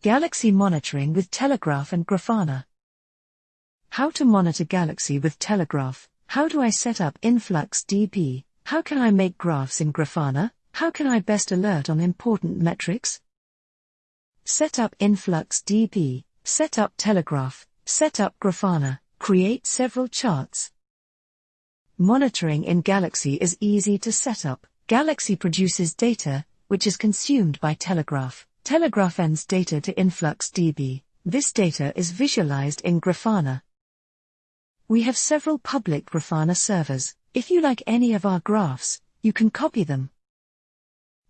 Galaxy monitoring with Telegraf and Grafana. How to monitor Galaxy with Telegraf. How do I set up Influx InfluxDB? How can I make graphs in Grafana? How can I best alert on important metrics? Set up Influx InfluxDB, set up Telegraf, set up Grafana, create several charts. Monitoring in Galaxy is easy to set up. Galaxy produces data, which is consumed by Telegraf. Telegraf ends data to InfluxDB. This data is visualized in Grafana. We have several public Grafana servers. If you like any of our graphs, you can copy them.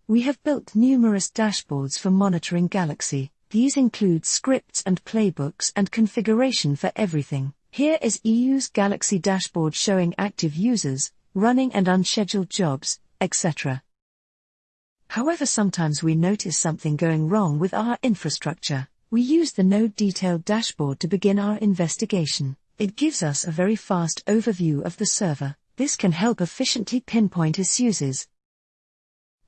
We have built numerous dashboards for monitoring Galaxy. These include scripts and playbooks and configuration for everything. Here is EU's Galaxy dashboard showing active users, running and unscheduled jobs, etc. However, sometimes we notice something going wrong with our infrastructure. We use the node detailed dashboard to begin our investigation. It gives us a very fast overview of the server. This can help efficiently pinpoint issues.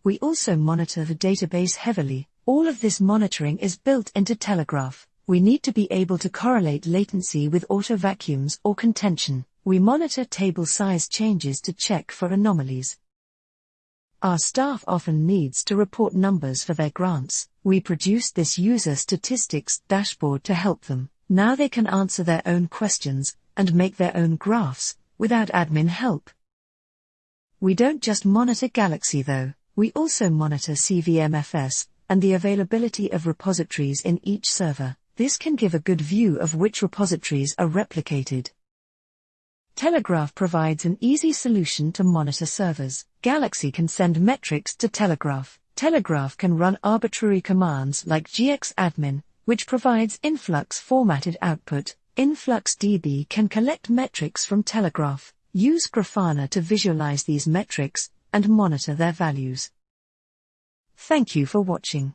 We also monitor the database heavily. All of this monitoring is built into Telegraf. We need to be able to correlate latency with auto vacuums or contention. We monitor table size changes to check for anomalies. Our staff often needs to report numbers for their grants. We produced this user statistics dashboard to help them. Now they can answer their own questions and make their own graphs without admin help. We don't just monitor Galaxy though. We also monitor CVMFS and the availability of repositories in each server. This can give a good view of which repositories are replicated. Telegraf provides an easy solution to monitor servers. Galaxy can send metrics to Telegraf. Telegraf can run arbitrary commands like gxadmin, which provides influx formatted output. InfluxDB can collect metrics from Telegraf. Use Grafana to visualize these metrics and monitor their values. Thank you for watching.